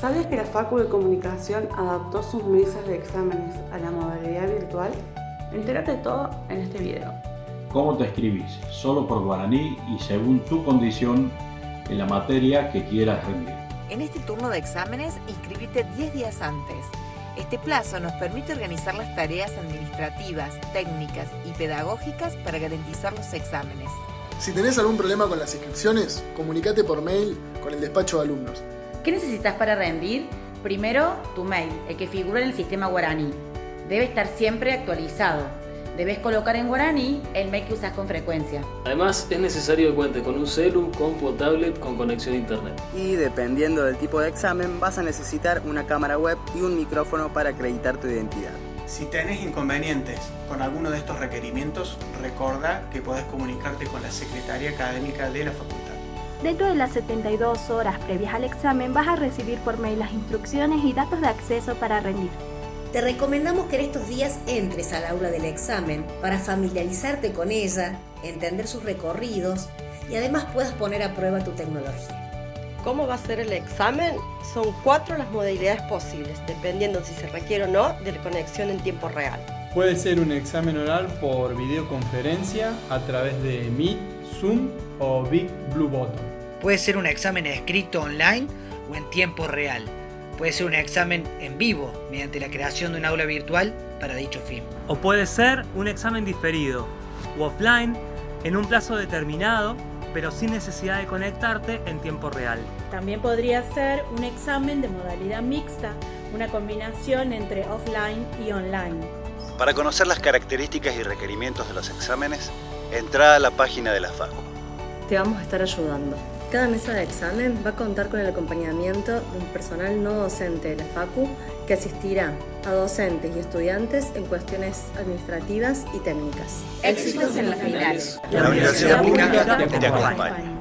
¿Sabes que la Facu de Comunicación adaptó sus mesas de exámenes a la modalidad virtual? Entérate todo en este video. ¿Cómo te escribís? Solo por guaraní y según tu condición en la materia que quieras rendir. En este turno de exámenes, inscribite 10 días antes. Este plazo nos permite organizar las tareas administrativas, técnicas y pedagógicas para garantizar los exámenes. Si tenés algún problema con las inscripciones, comunícate por mail con el despacho de alumnos. ¿Qué necesitas para rendir? Primero, tu mail, el que figura en el sistema guaraní. Debe estar siempre actualizado. Debes colocar en guaraní el mail que usas con frecuencia. Además, es necesario que cuentes con un celu, compu o tablet con conexión a internet. Y dependiendo del tipo de examen, vas a necesitar una cámara web y un micrófono para acreditar tu identidad. Si tenés inconvenientes con alguno de estos requerimientos, recuerda que podés comunicarte con la Secretaría Académica de la Facultad. Dentro de las 72 horas previas al examen vas a recibir por mail las instrucciones y datos de acceso para rendir. Te recomendamos que en estos días entres al aula del examen para familiarizarte con ella, entender sus recorridos y además puedas poner a prueba tu tecnología. ¿Cómo va a ser el examen? Son cuatro las modalidades posibles, dependiendo si se requiere o no de conexión en tiempo real. Puede ser un examen oral por videoconferencia a través de Meet, Zoom o Big Blue Button. Puede ser un examen escrito online o en tiempo real. Puede ser un examen en vivo mediante la creación de un aula virtual para dicho fin. O puede ser un examen diferido o offline en un plazo determinado pero sin necesidad de conectarte en tiempo real. También podría ser un examen de modalidad mixta, una combinación entre offline y online. Para conocer las características y requerimientos de los exámenes, entra a la página de la FACU. Te vamos a estar ayudando. Cada mesa de examen va a contar con el acompañamiento de un personal no docente de la FACU que asistirá a docentes y estudiantes en cuestiones administrativas y técnicas. Éxitos en las finales. La Universidad Pública te acompaña.